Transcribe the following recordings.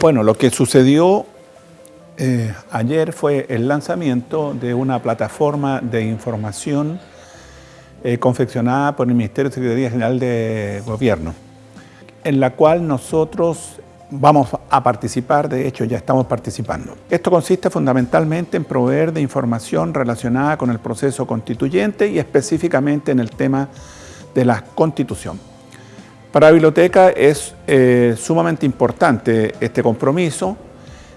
Bueno, lo que sucedió eh, ayer fue el lanzamiento de una plataforma de información eh, confeccionada por el Ministerio de Secretaría General de Gobierno, en la cual nosotros vamos a participar, de hecho ya estamos participando. Esto consiste fundamentalmente en proveer de información relacionada con el proceso constituyente y específicamente en el tema de la Constitución. Para la biblioteca es eh, sumamente importante este compromiso,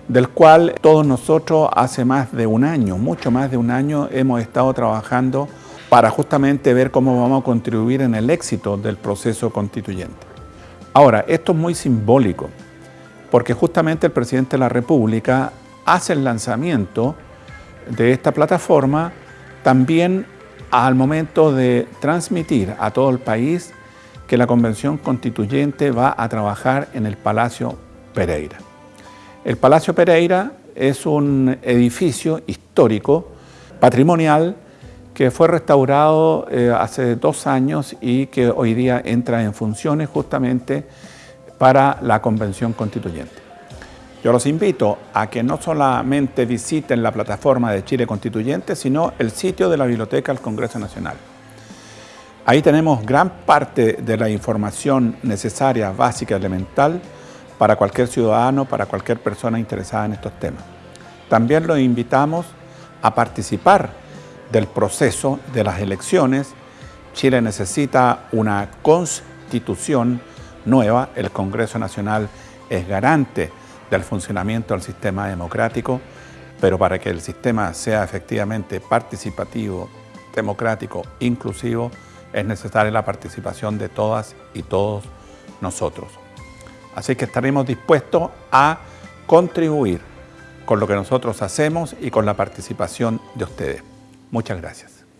del cual todos nosotros hace más de un año, mucho más de un año, hemos estado trabajando para justamente ver cómo vamos a contribuir en el éxito del proceso constituyente. Ahora, esto es muy simbólico, porque justamente el presidente de la República hace el lanzamiento de esta plataforma también al momento de transmitir a todo el país que la Convención Constituyente va a trabajar en el Palacio Pereira. El Palacio Pereira es un edificio histórico, patrimonial, que fue restaurado eh, hace dos años y que hoy día entra en funciones justamente para la Convención Constituyente. Yo los invito a que no solamente visiten la plataforma de Chile Constituyente, sino el sitio de la Biblioteca del Congreso Nacional. Ahí tenemos gran parte de la información necesaria, básica, elemental, para cualquier ciudadano, para cualquier persona interesada en estos temas. También los invitamos a participar del proceso de las elecciones. Chile necesita una constitución nueva, el Congreso Nacional es garante del funcionamiento del sistema democrático, pero para que el sistema sea efectivamente participativo, democrático, inclusivo, es necesaria la participación de todas y todos nosotros. Así que estaremos dispuestos a contribuir con lo que nosotros hacemos y con la participación de ustedes. Muchas gracias.